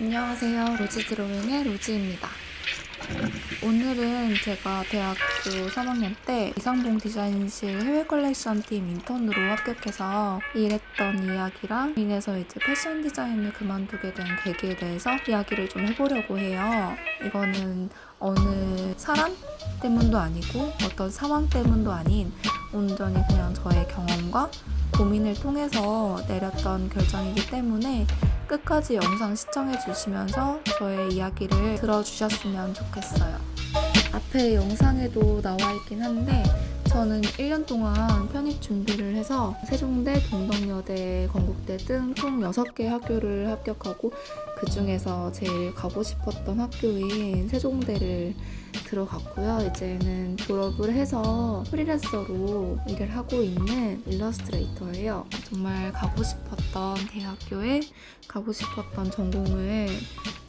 안녕하세요. 로즈 드로잉의 로즈입니다. 오늘은 제가 대학교 3학년 때 이상봉 디자인실 해외 컬렉션 팀 인턴으로 합격해서 일했던 이야기랑 인해서 이제 패션 디자인을 그만두게 된 계기에 대해서 이야기를 좀 해보려고 해요. 이거는 어느 사람 때문도 아니고 어떤 상황 때문도 아닌 온전히 그냥 저의 경험과 고민을 통해서 내렸던 결정이기 때문에 끝까지 영상 시청해 주시면서 저의 이야기를 들어주셨으면 좋겠어요. 앞에 영상에도 나와 있긴 한데 저는 1년 동안 편입 준비를 해서 세종대, 동덕여대, 건국대 등 총 6개 학교를 합격하고 그 중에서 제일 가고 싶었던 학교인 세종대를 들어갔고요. 이제는 졸업을 해서 프리랜서로 일을 하고 있는 일러스트레이터예요. 정말 가고 싶었던 대학교에 가고 싶었던 전공을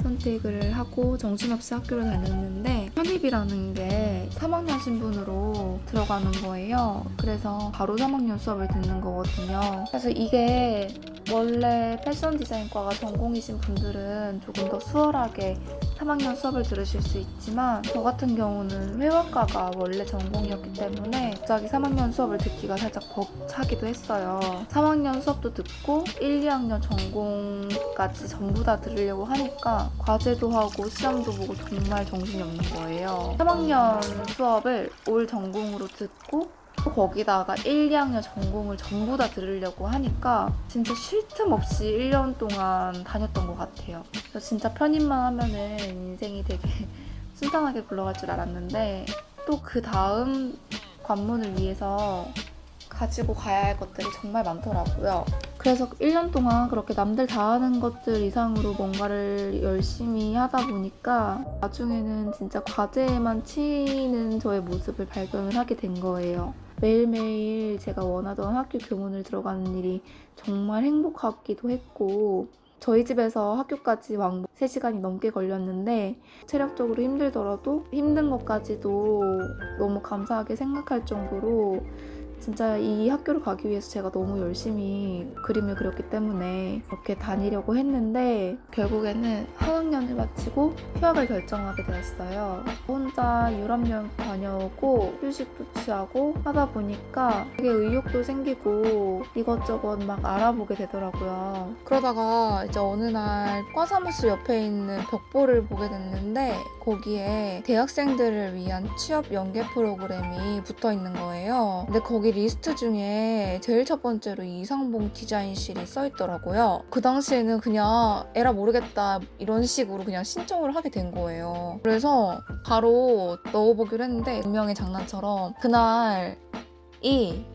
선택을 하고 정신없이 학교를 다녔는데 편입이라는 게 3학년 신분으로 들어가는 거예요. 그래서 바로 3학년 수업을 듣는 거거든요. 그래서 이게 원래 패션 디자인과가 전공이신 분들은 조금 더 수월하게 3학년 수업을 들으실 수 있지만 저 같은 경우는 회화과가 원래 전공이었기 때문에 갑자기 3학년 수업을 듣기가 살짝 벅차기도 했어요. 3학년 수업도 듣고 1, 2학년 전공까지 전부 다 들으려고 하니까 과제도 하고 시험도 보고 정말 정신이 없는 거예요. 3학년 수업을 올 전공으로 듣고 또 거기다가 1, 2학년 전공을 전부 다 들으려고 하니까 진짜 쉴 틈 없이 1년 동안 다녔던 것 같아요. 그래서 진짜 편입만 하면은 인생이 되게 순탄하게 굴러갈 줄 알았는데 또 그 다음 관문을 위해서 가지고 가야 할 것들이 정말 많더라고요. 그래서 1년 동안 그렇게 남들 다 하는 것들 이상으로 뭔가를 열심히 하다 보니까 나중에는 진짜 과제에만 치는 저의 모습을 발견을 하게 된 거예요. 매일매일 제가 원하던 학교 교문을 들어가는 일이 정말 행복하기도 했고 저희 집에서 학교까지 왕복 3시간이 넘게 걸렸는데 체력적으로 힘들더라도 힘든 것까지도 너무 감사하게 생각할 정도로 진짜 이 학교를 가기 위해서 제가 너무 열심히 그림을 그렸기 때문에 그렇게 다니려고 했는데 결국에는 한 학년을 마치고 휴학을 결정하게 되었어요. 혼자 유럽 여행 다녀오고 휴식도 취하고 하다 보니까 되게 의욕도 생기고 이것저것 막 알아보게 되더라고요. 그러다가 이제 어느 날 과사무실 옆에 있는 벽보를 보게 됐는데 거기에 대학생들을 위한 취업 연계 프로그램이 붙어 있는 거예요. 근데 거기 리스트 중에 제일 첫 번째로 이상봉 디자인실이 써 있더라고요. 그 당시에는 그냥 에라 모르겠다 이런 식으로 그냥 신청을 하게 된 거예요. 그래서 바로 넣어보기로 했는데 분명히 장난처럼 그날 이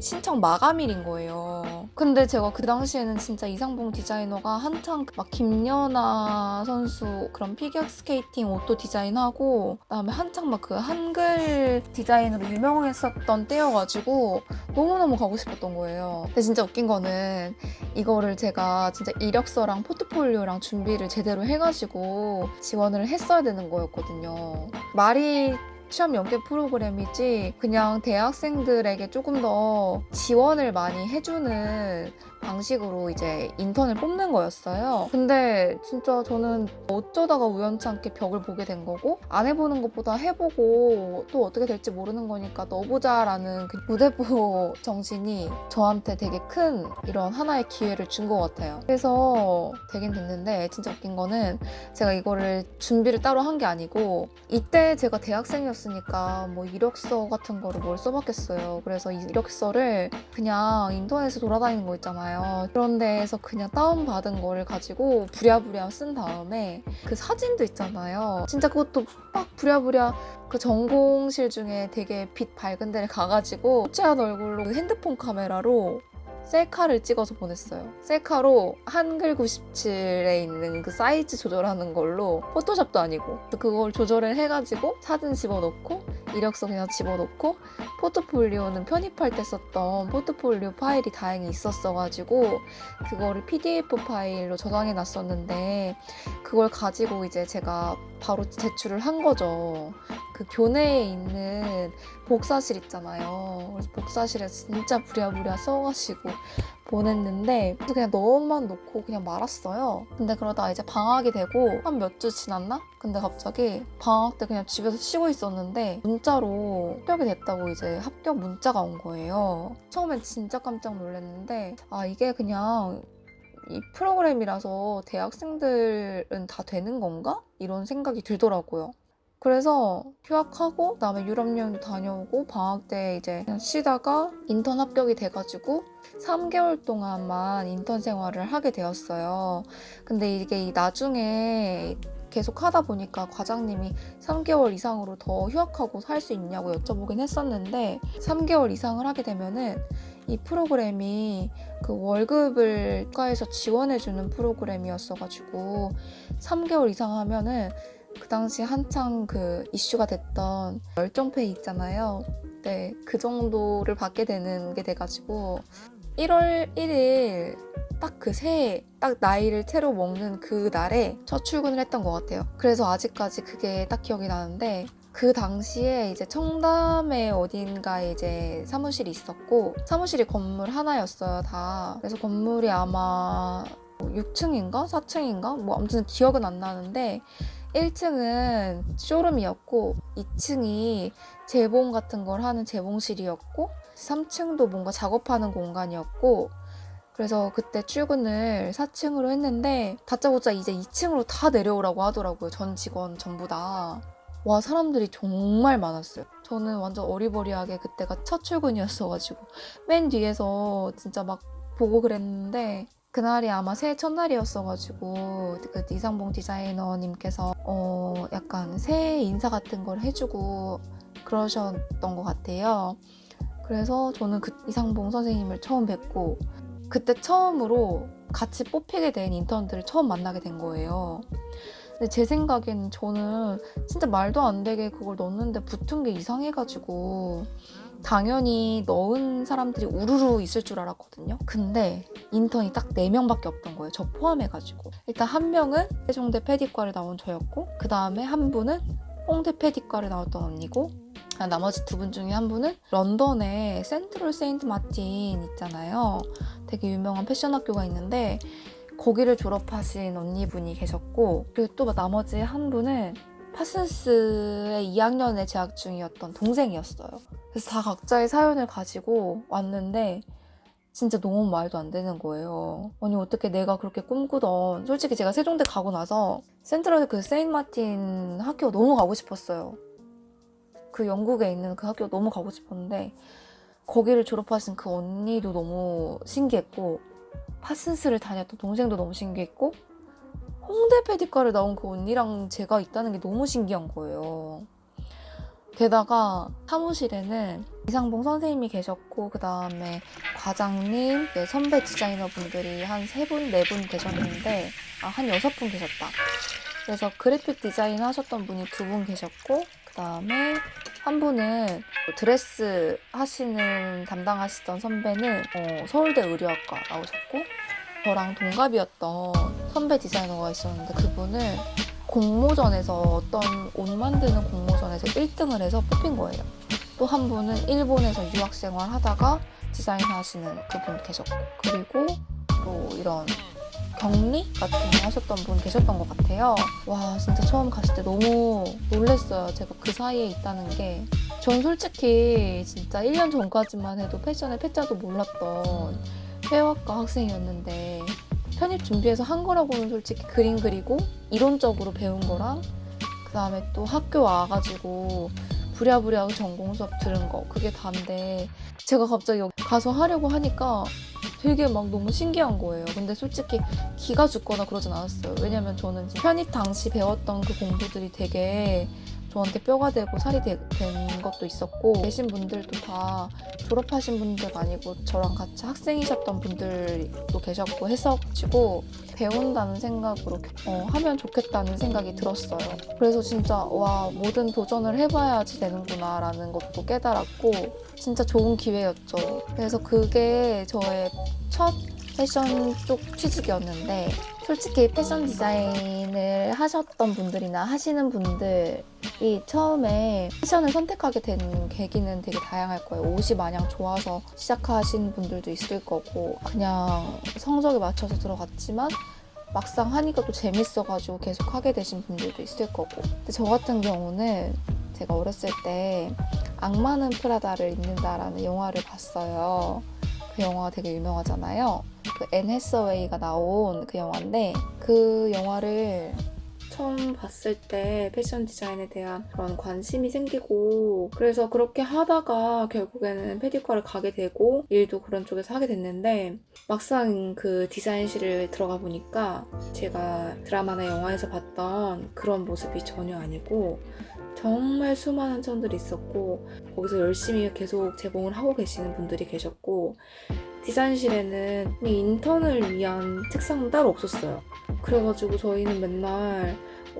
신청 마감일인 거예요. 근데 제가 그 당시에는 진짜 이상봉 디자이너가 한창 막 김연아 선수 그런 피겨 스케이팅 옷도 디자인하고 그다음에 한창 막 그 한글 디자인으로 유명했었던 때여가지고 너무너무 가고 싶었던 거예요. 근데 진짜 웃긴 거는 이거를 제가 진짜 이력서랑 포트폴리오랑 준비를 제대로 해가지고 지원을 했어야 되는 거였거든요. 말이 취업 연계 프로그램이지 그냥 대학생들에게 조금 더 지원을 많이 해주는 방식으로 이제 인턴을 뽑는 거였어요. 근데 진짜 저는 어쩌다가 우연찮게 벽을 보게 된 거고 안 해보는 것보다 해보고 또 어떻게 될지 모르는 거니까 넣어보자라는 그 무대보 정신이 저한테 되게 큰 이런 하나의 기회를 준 것 같아요. 그래서 되긴 됐는데 진짜 웃긴 거는 제가 이거를 준비를 따로 한 게 아니고 이때 제가 대학생이었 으니까 뭐 이력서 같은 거를 뭘 써봤겠어요. 그래서 이 이력서를 그냥 인터넷에 돌아다니는 거 있잖아요. 그런 데에서 그냥 다운받은 거를 가지고 부랴부랴 쓴 다음에 그 사진도 있잖아요. 진짜 그것도 막 부랴부랴 그 전공실 중에 되게 빛 밝은 데를 가가지고 찌한 얼굴로 핸드폰 카메라로 셀카를 찍어서 보냈어요. 셀카로 한글 97에 있는 그 사이즈 조절하는 걸로 포토샵도 아니고 그걸 조절을 해가지고 사진 집어넣고 이력서 그냥 집어넣고 포트폴리오는 편입할 때 썼던 포트폴리오 파일이 다행히 있었어가지고 그거를 PDF 파일로 저장해 놨었는데 그걸 가지고 이제 제가 바로 제출을 한 거죠. 그 교내에 있는 복사실 있잖아요. 그래서 복사실에 진짜 부랴부랴 써가지고 보냈는데 그냥 넣어만 놓고 그냥 말았어요. 근데 그러다 이제 방학이 되고 한 몇 주 지났나? 근데 갑자기 방학 때 그냥 집에서 쉬고 있었는데 문자로 합격이 됐다고 이제 합격 문자가 온 거예요. 처음엔 진짜 깜짝 놀랐는데 아 이게 그냥 이 프로그램이라서 대학생들은 다 되는 건가? 이런 생각이 들더라고요. 그래서 휴학하고 그다음에 유럽 여행도 다녀오고 방학 때 이제 쉬다가 인턴 합격이 돼가지고 3개월 동안만 인턴 생활을 하게 되었어요. 근데 이게 이 나중에 계속 하다 보니까 과장님이 3개월 이상으로 더 휴학하고 살 수 있냐고 여쭤보긴 했었는데 3개월 이상을 하게 되면은 이 프로그램이 그 월급을 국가에서 지원해주는 프로그램이었어가지고 3개월 이상 하면은 그 당시 한창 그 이슈가 됐던 열정페이 있잖아요. 네, 그 정도를 받게 되는 게 돼가지고 1월 1일 딱 그 새해 딱 나이를 채로 먹는 그 날에 첫 출근을 했던 것 같아요. 그래서 아직까지 그게 딱 기억이 나는데 그 당시에 이제 청담에 어딘가에 이제 사무실이 있었고 사무실이 건물 하나였어요 다. 그래서 건물이 아마 6층인가 4층인가 뭐 아무튼 기억은 안 나는데 1층은 쇼룸이었고 2층이 재봉 같은 걸 하는 재봉실이었고 3층도 뭔가 작업하는 공간이었고 그래서 그때 출근을 4층으로 했는데 다짜고짜 이제 2층으로 다 내려오라고 하더라고요. 전 직원 전부 다. 와 사람들이 정말 많았어요. 저는 완전 어리버리하게 그때가 첫 출근이었어가지고 맨 뒤에서 진짜 막 보고 그랬는데 그날이 아마 새해 첫날이었어가지고 그 이상봉 디자이너님께서 어 약간 새해 인사 같은 걸 해주고 그러셨던 것 같아요. 그래서 저는 그 이상봉 선생님을 처음 뵙고 그때 처음으로 같이 뽑히게 된 인턴들을 처음 만나게 된 거예요. 근데 제 생각에는 저는 진짜 말도 안 되게 그걸 넣었는데 붙은 게 이상해가지고 당연히 넣은 사람들이 우르르 있을 줄 알았거든요. 근데 인턴이 딱 4명밖에 없던 거예요. 저 포함해가지고. 일단 한 명은 세종대 패디과를 나온 저였고 그 다음에 한 분은 홍대 패디과를 나왔던 언니고 아, 나머지 두 분 중에 한 분은 런던에 센트럴 세인트 마틴 있잖아요. 되게 유명한 패션 학교가 있는데 거기를 졸업하신 언니분이 계셨고 그리고 또 나머지 한 분은 파슨스의 2학년에 재학 중이었던 동생이었어요. 그래서 다 각자의 사연을 가지고 왔는데 진짜 너무 말도 안 되는 거예요. 아니 어떻게 내가 그렇게 꿈꾸던 솔직히 제가 세종대 가고 나서 센트럴 그 세인 마틴 학교 너무 가고 싶었어요. 그 영국에 있는 그 학교 너무 가고 싶었는데 거기를 졸업하신 그 언니도 너무 신기했고 파슨스를 다녔던 동생도 너무 신기했고 홍대 패디과를 나온 그 언니랑 제가 있다는 게 너무 신기한 거예요. 게다가 사무실에는 이상봉 선생님이 계셨고 그 다음에 과장님, 네, 선배 디자이너 분들이 한 세 분, 네 분 계셨는데 아, 한 여섯 분 계셨다. 그래서 그래픽 디자인 하셨던 분이 두 분 계셨고 그 다음에 한 분은 드레스 하시는 담당하시던 선배는 어, 서울대 의류학과 나오셨고 저랑 동갑이었던 선배 디자이너가 있었는데 그분은 공모전에서 어떤 옷 만드는 공모전에서 1등을 해서 뽑힌 거예요. 또 한 분은 일본에서 유학 생활 하다가 디자인 하시는 그분 계셨고 그리고 또 이런 격리 같은 거 하셨던 분 계셨던 것 같아요. 와 진짜 처음 갔을 때 너무 놀랐어요. 제가 그 사이에 있다는 게. 전 솔직히 진짜 1년 전까지만 해도 패션의 패자도 몰랐던 회화과 학생이었는데 편입 준비해서 한 거라고는 솔직히 그림 그리고 이론적으로 배운 거랑 그 다음에 또 학교 와가지고 부랴부랴 전공 수업 들은 거 그게 다인데 제가 갑자기 여기 가서 하려고 하니까 되게 막 너무 신기한 거예요. 근데 솔직히 기가 죽거나 그러진 않았어요. 왜냐면 저는 편입 당시 배웠던 그 공부들이 되게 저한테 뼈가 되고 살이 되- 된 것도 있었고 계신 분들도 다 졸업하신 분들 아니고 저랑 같이 학생이셨던 분들도 계셨고 해서가지고 배운다는 생각으로 어, 하면 좋겠다는 생각이 들었어요. 그래서 진짜 와 모든 도전을 해봐야지 되는구나 라는 것도 깨달았고 진짜 좋은 기회였죠. 그래서 그게 저의 첫 패션 쪽 취직이었는데 솔직히 패션 디자인을 하셨던 분들이나 하시는 분들 이 처음에 패션을 선택하게 된 계기는 되게 다양할 거예요. 옷이 마냥 좋아서 시작하신 분들도 있을 거고 그냥 성적에 맞춰서 들어갔지만 막상 하니까 또 재밌어가지고 계속 하게 되신 분들도 있을 거고 근데 저 같은 경우는 제가 어렸을 때 악마는 프라다를 입는다라는 영화를 봤어요. 그 영화가 되게 유명하잖아요. 그 앤 해서웨이가 나온 그 영화인데 그 영화를 처음 봤을 때 패션 디자인에 대한 그런 관심이 생기고 그래서 그렇게 하다가 결국에는 페디과를 가게 되고 일도 그런 쪽에서 하게 됐는데 막상 그 디자인실을 들어가 보니까 제가 드라마나 영화에서 봤던 그런 모습이 전혀 아니고 정말 수많은 천들이 있었고 거기서 열심히 계속 제공을 하고 계시는 분들이 계셨고 디자인실에는 이 인턴을 위한 책상은 따로 없었어요. 그래가지고 저희는 맨날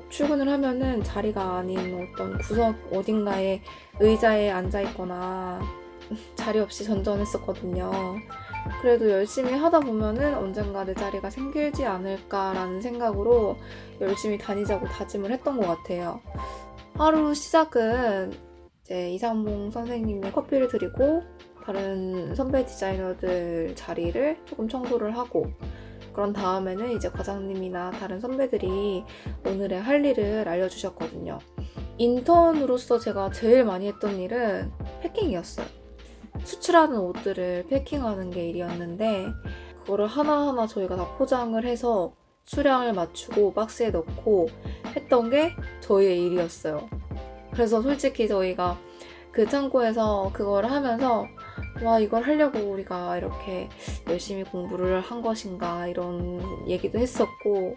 출근을 하면은 자리가 아닌 어떤 구석 어딘가에 의자에 앉아 있거나 자리 없이 전전했었거든요. 그래도 열심히 하다 보면은 언젠가 내 자리가 생길지 않을까라는 생각으로 열심히 다니자고 다짐을 했던 것 같아요. 하루 시작은 이제 이상봉 선생님이 커피를 드리고 다른 선배 디자이너들 자리를 조금 청소를 하고 그런 다음에는 이제 과장님이나 다른 선배들이 오늘의 할 일을 알려주셨거든요. 인턴으로서 제가 제일 많이 했던 일은 패킹이었어요. 수출하는 옷들을 패킹하는 게 일이었는데 그거를 하나하나 저희가 다 포장을 해서 수량을 맞추고 박스에 넣고 했던 게 저희의 일이었어요. 그래서 솔직히 저희가 그 창고에서 그걸 하면서 와 이걸 하려고 우리가 이렇게 열심히 공부를 한 것인가 이런 얘기도 했었고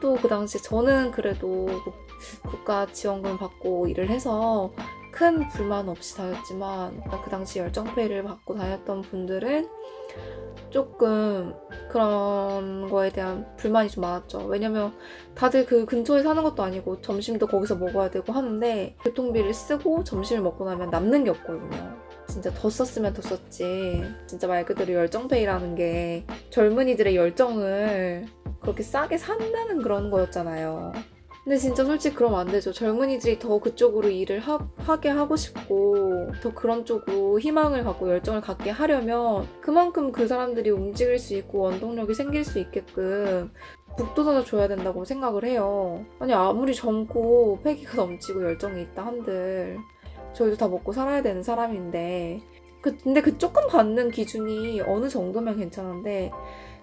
또 그 당시 저는 그래도 국가 지원금 받고 일을 해서 큰 불만 없이 다녔지만 그 당시 열정페이를 받고 다녔던 분들은 조금 그런 거에 대한 불만이 좀 많았죠. 왜냐면 다들 그 근처에 사는 것도 아니고 점심도 거기서 먹어야 되고 하는데 교통비를 쓰고 점심을 먹고 나면 남는 게 없거든요. 진짜 더 썼으면 더 썼지. 진짜 말 그대로 열정페이라는 게 젊은이들의 열정을 그렇게 싸게 산다는 그런 거였잖아요. 근데 진짜 솔직히 그러면 안 되죠. 젊은이들이 더 그쪽으로 일을 하, 하게 하고 싶고 더 그런 쪽으로 희망을 갖고 열정을 갖게 하려면 그만큼 그 사람들이 움직일 수 있고 원동력이 생길 수 있게끔 북돋아 줘야 된다고 생각을 해요. 아니 아무리 젊고 패기가 넘치고 열정이 있다 한들 저희도 다 먹고 살아야 되는 사람인데 그, 근데 그 조금 받는 기준이 어느 정도면 괜찮은데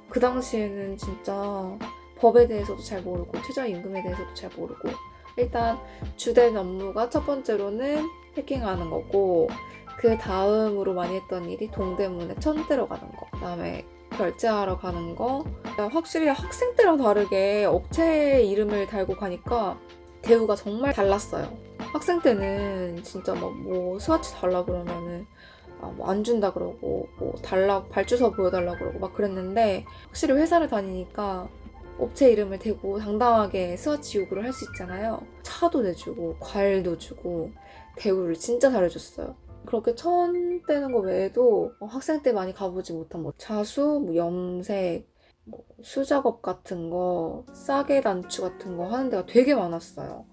그 당시에는 진짜 법에 대해서도 잘 모르고 최저임금에 대해서도 잘 모르고 일단 주된 업무가 첫 번째로는 패킹하는 거고 그 다음으로 많이 했던 일이 동대문에 천 들어가는 거 그다음에 결제하러 가는 거. 확실히 학생 때랑 다르게 업체 이름을 달고 가니까 대우가 정말 달랐어요 학생 때는 진짜 막 뭐 스와치 달라 그러면은 아, 뭐 안 준다 그러고 뭐 달라 발주서 보여달라 그러고 막 그랬는데 확실히 회사를 다니니까 업체 이름을 대고 당당하게 스와치 요구를 할 수 있잖아요. 차도 내주고 과일도 주고 대우를 진짜 잘해줬어요. 그렇게 천 떼는 거 외에도 어, 학생 때 많이 가보지 못한 뭐 자수, 뭐 염색, 뭐 수작업 같은 거, 싸게 단추 같은 거 하는 데가 되게 많았어요.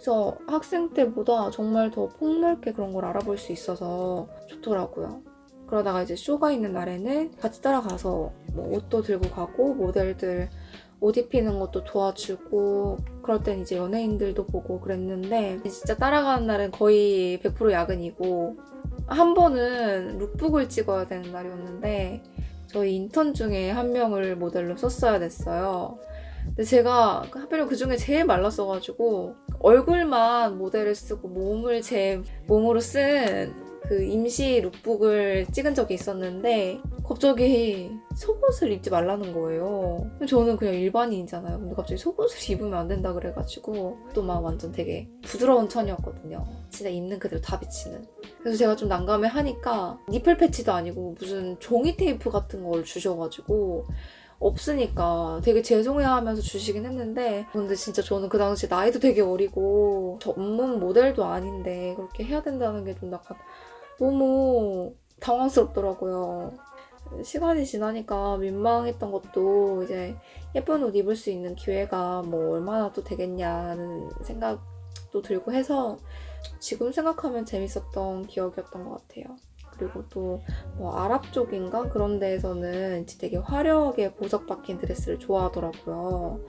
그래서 학생 때보다 정말 더 폭넓게 그런 걸 알아볼 수 있어서 좋더라고요. 그러다가 이제 쇼가 있는 날에는 같이 따라가서 뭐 옷도 들고 가고 모델들 옷 입히는 것도 도와주고 그럴 땐 이제 연예인들도 보고 그랬는데 진짜 따라가는 날은 거의 100% 야근이고 한 번은 룩북을 찍어야 되는 날이었는데 저희 인턴 중에 한 명을 모델로 썼어야 됐어요. 근데 제가 하필이면 그 중에 제일 말랐어가지고 얼굴만 모델을 쓰고 몸을 제 몸으로 쓴 그 임시 룩북을 찍은 적이 있었는데 갑자기 속옷을 입지 말라는 거예요. 저는 그냥 일반인이잖아요. 근데 갑자기 속옷을 입으면 안 된다 그래가지고 또 막 완전 되게 부드러운 천이었거든요. 진짜 있는 그대로 다 비치는. 그래서 제가 좀 난감해 하니까 니플 패치도 아니고 무슨 종이 테이프 같은 걸 주셔가지고 없으니까 되게 죄송해 하면서 주시긴 했는데 근데 진짜 저는 그 당시 나이도 되게 어리고 전문 모델도 아닌데 그렇게 해야 된다는 게 좀 약간 너무 당황스럽더라고요. 시간이 지나니까 민망했던 것도 이제 예쁜 옷 입을 수 있는 기회가 뭐 얼마나 또 되겠냐는 생각 생각도 들고 해서 지금 생각하면 재밌었던 기억이었던 것 같아요. 그리고 또 뭐 아랍 쪽인가 그런 데에서는 되게 화려하게 보석 박힌 드레스를 좋아하더라고요.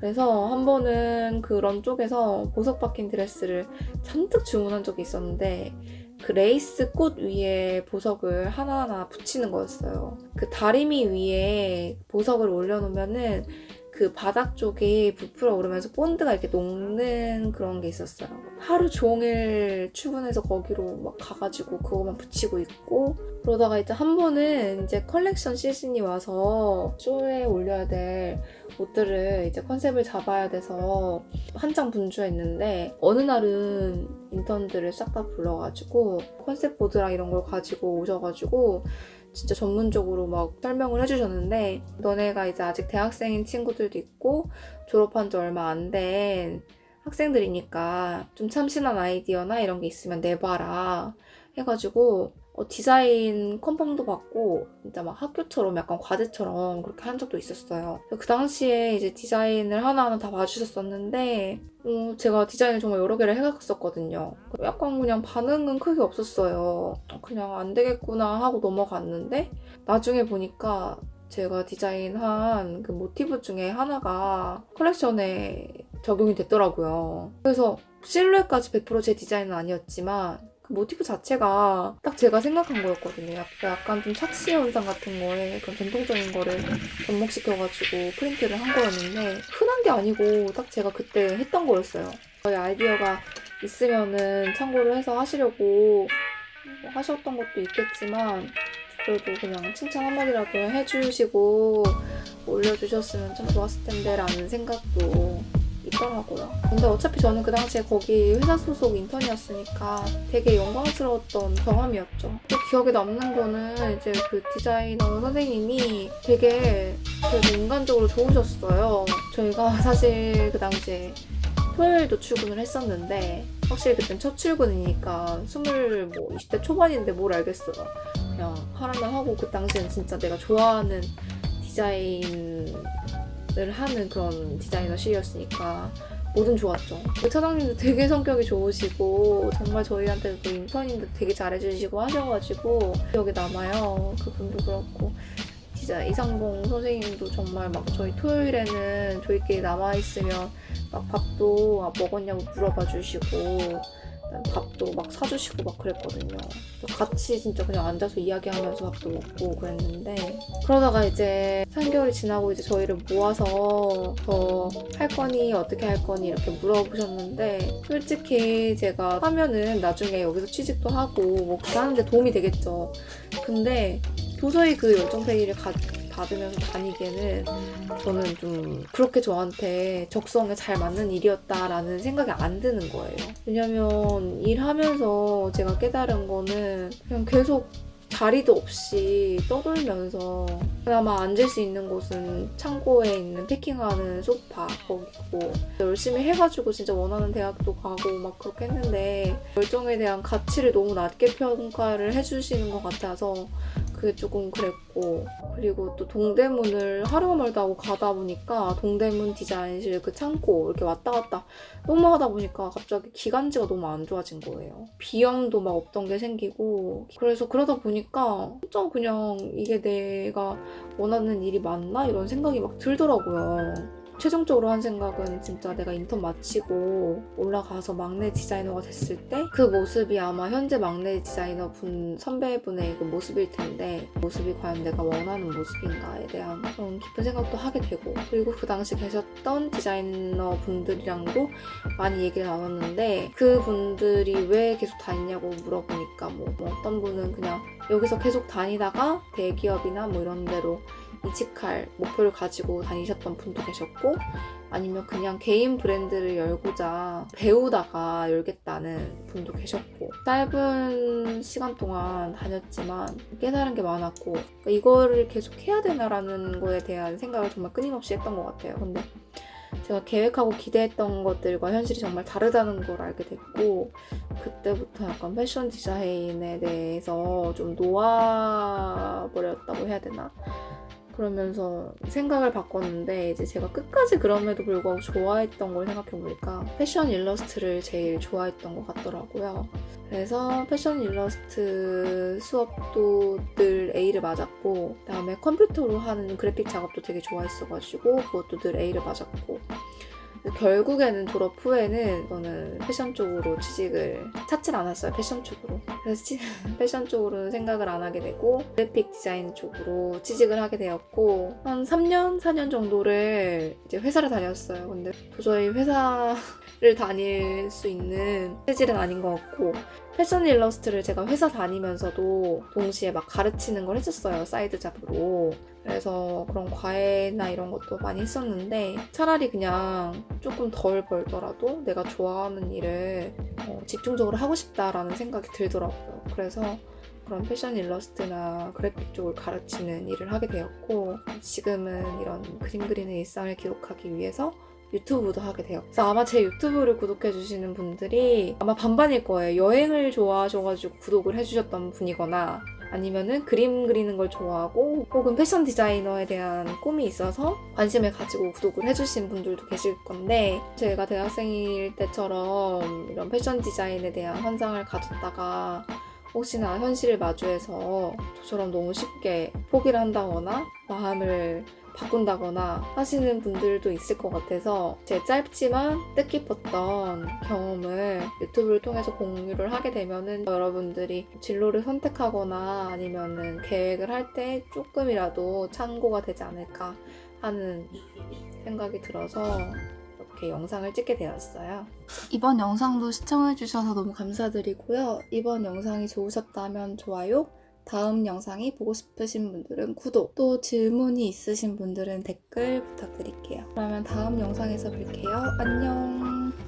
그래서 한 번은 그런 쪽에서 보석 박힌 드레스를 잔뜩 주문한 적이 있었는데 그 레이스 꽃 위에 보석을 하나하나 붙이는 거였어요. 그 다리미 위에 보석을 올려놓으면은 그 바닥 쪽이 부풀어 오르면서 본드가 이렇게 녹는 그런 게 있었어요. 하루 종일 출근해서 거기로 막 가가지고 그거만 붙이고 있고 그러다가 이제 한 번은 이제 컬렉션 시즌이 와서 쇼에 올려야 될 옷들을 이제 컨셉을 잡아야 돼서 한창 분주했는데 어느 날은 인턴들을 싹 다 불러가지고 컨셉 보드랑 이런 걸 가지고 오셔가지고 진짜 전문적으로 막 설명을 해주셨는데 너네가 이제 아직 대학생인 친구들도 있고 졸업한 지 얼마 안 된 학생들이니까 좀 참신한 아이디어나 이런 게 있으면 내봐라 해가지고 어, 디자인 컨펌도 받고 진짜 막 학교처럼 약간 과제처럼 그렇게 한 적도 있었어요. 그 당시에 이제 디자인을 하나하나 다 봐주셨었는데 어, 제가 디자인을 정말 여러 개를 해갔었거든요. 약간 그냥 반응은 크게 없었어요. 그냥 안 되겠구나 하고 넘어갔는데 나중에 보니까 제가 디자인한 그 모티브 중에 하나가 컬렉션에 적용이 됐더라고요. 그래서 실루엣까지 100%제 디자인은 아니었지만 그 모티브 자체가 딱 제가 생각한 거였거든요. 약간, 좀 착시 현상 같은 거에 그런 전통적인 거를 접목시켜가지고 프린트를 한 거였는데 흔한 게 아니고 딱 제가 그때 했던 거였어요. 저희 아이디어가 있으면은 참고를 해서 하시려고 뭐 하셨던 것도 있겠지만 그래도 그냥 칭찬 한마디라도 해주시고 올려주셨으면 참 좋았을 텐데 라는 생각도 있더라고요. 근데 어차피 저는 그 당시에 거기 회사 소속 인턴이었으니까 되게 영광스러웠던 경험이었죠. 또 기억에 남는 거는 이제 그 디자이너 선생님이 되게 되게 인간적으로 좋으셨어요. 저희가 사실 그 당시에 토요일도 출근을 했었는데 확실히 그땐 첫 출근이니까 스물 뭐 20대 초반인데 뭘 알겠어요. 그냥 하라면 하고 그 당시엔 진짜 내가 좋아하는 디자인 을 하는 그런 디자이너실이었으니까 뭐든 좋았죠. 그 차장님도 되게 성격이 좋으시고 정말 저희한테 그 인턴인데 되게 잘해주시고 하셔가지고 기억에 남아요. 그분도 그렇고 진짜 이상봉 선생님도 정말 막 저희 토요일에는 저희끼리 남아있으면 막 밥도 아, 먹었냐고 물어봐 주시고 밥도 막 사주시고 막 그랬거든요. 같이 진짜 그냥 앉아서 이야기하면서 밥도 먹고 그랬는데 그러다가 이제 3개월이 지나고 이제 저희를 모아서 더 할 거니 어떻게 할 거니 이렇게 물어보셨는데 솔직히 제가 하면은 나중에 여기서 취직도 하고 뭐 그거 하는데 도움이 되겠죠. 근데 도저히 그 열정페이를 가, 받으면서 다니기에는 저는 좀 그렇게 저한테 적성에 잘 맞는 일이었다라는 생각이 안 드는 거예요. 왜냐면 일하면서 제가 깨달은 거는 그냥 계속 자리도 없이 떠돌면서 그나마 앉을 수 있는 곳은 창고에 있는 패킹하는 소파 거기고 열심히 해가지고 진짜 원하는 대학도 가고 막 그렇게 했는데 열정에 대한 가치를 너무 낮게 평가를 해주시는 것 같아서 그게 조금 그랬고 그리고 또 동대문을 하루가 멀다 하고 가다 보니까 동대문 디자인실 그 창고 이렇게 왔다 갔다 너무 하다 보니까 갑자기 기관지가 너무 안 좋아진 거예요. 비염도 막 없던 게 생기고 그래서 그러다 보니까 진짜 그냥 이게 내가 원하는 일이 맞나 이런 생각이 막 들더라고요. 최종적으로 한 생각은 진짜 내가 인턴 마치고 올라가서 막내 디자이너가 됐을 때 그 모습이 아마 현재 막내 디자이너 분 선배분의 그 모습일 텐데 모습이 과연 내가 원하는 모습인가에 대한 그런 깊은 생각도 하게 되고 그리고 그 당시 계셨던 디자이너 분들이랑도 많이 얘기를 나눴는데 그 분들이 왜 계속 다니냐고 물어보니까 뭐, 뭐 어떤 분은 그냥 여기서 계속 다니다가 대기업이나 뭐 이런 데로 이직할 목표를 가지고 다니셨던 분도 계셨고 아니면 그냥 개인 브랜드를 열고자 배우다가 열겠다는 분도 계셨고 짧은 시간 동안 다녔지만 깨달은 게 많았고 그러니까 이거를 계속 해야 되나라는 거에 대한 생각을 정말 끊임없이 했던 것 같아요. 근데 제가 계획하고 기대했던 것들과 현실이 정말 다르다는 걸 알게 됐고 그때부터 약간 패션 디자인에 대해서 좀 놓아버렸다고 해야 되나? 그러면서 생각을 바꿨는데 이제 제가 끝까지 그럼에도 불구하고 좋아했던 걸 생각해보니까 패션 일러스트를 제일 좋아했던 것 같더라고요. 그래서 패션 일러스트 수업도 늘 A를 맞았고 그다음에 컴퓨터로 하는 그래픽 작업도 되게 좋아했어가지고 그것도 늘 A를 맞았고 결국에는 졸업 후에는 저는 패션 쪽으로 취직을 찾질 않았어요. 패션 쪽으로. 그래서 치- 패션 쪽으로는 생각을 안 하게 되고 그래픽 디자인 쪽으로 취직을 하게 되었고 한 3년, 4년 정도를 이제 회사를 다녔어요. 근데 도저히 회사를 다닐 수 있는 체질은 아닌 것 같고 패션 일러스트를 제가 회사 다니면서도 동시에 막 가르치는 걸 했었어요. side job으로. 그래서 그런 과외나 이런 것도 많이 했었는데 차라리 그냥 조금 덜 벌더라도 내가 좋아하는 일을 어, 집중적으로 하고 싶다라는 생각이 들더라고요. 그래서 그런 패션 일러스트나 그래픽 쪽을 가르치는 일을 하게 되었고 지금은 이런 그림 그리는 일상을 기록하기 위해서 유튜브도 하게 돼요. 그래서 아마 제 유튜브를 구독해 주시는 분들이 아마 반반일 거예요. 여행을 좋아하셔가지고 구독을 해주셨던 분이거나 아니면은 그림 그리는 걸 좋아하고 혹은 패션 디자이너에 대한 꿈이 있어서 관심을 가지고 구독을 해주신 분들도 계실 건데 제가 대학생일 때처럼 이런 패션 디자인에 대한 환상을 가졌다가 혹시나 현실을 마주해서 저처럼 너무 쉽게 포기를 한다거나 마음을 바꾼다거나 하시는 분들도 있을 것 같아서 제 짧지만 뜻깊었던 경험을 유튜브를 통해서 공유를 하게 되면은 여러분들이 진로를 선택하거나 아니면은 계획을 할 때 조금이라도 참고가 되지 않을까 하는 생각이 들어서 이렇게 영상을 찍게 되었어요. 이번 영상도 시청해주셔서 너무 감사드리고요. 이번 영상이 좋으셨다면 좋아요, 다음 영상이 보고 싶으신 분들은 구독, 또 질문이 있으신 분들은 댓글 부탁드릴게요. 그러면 다음 영상에서 뵐게요. 안녕!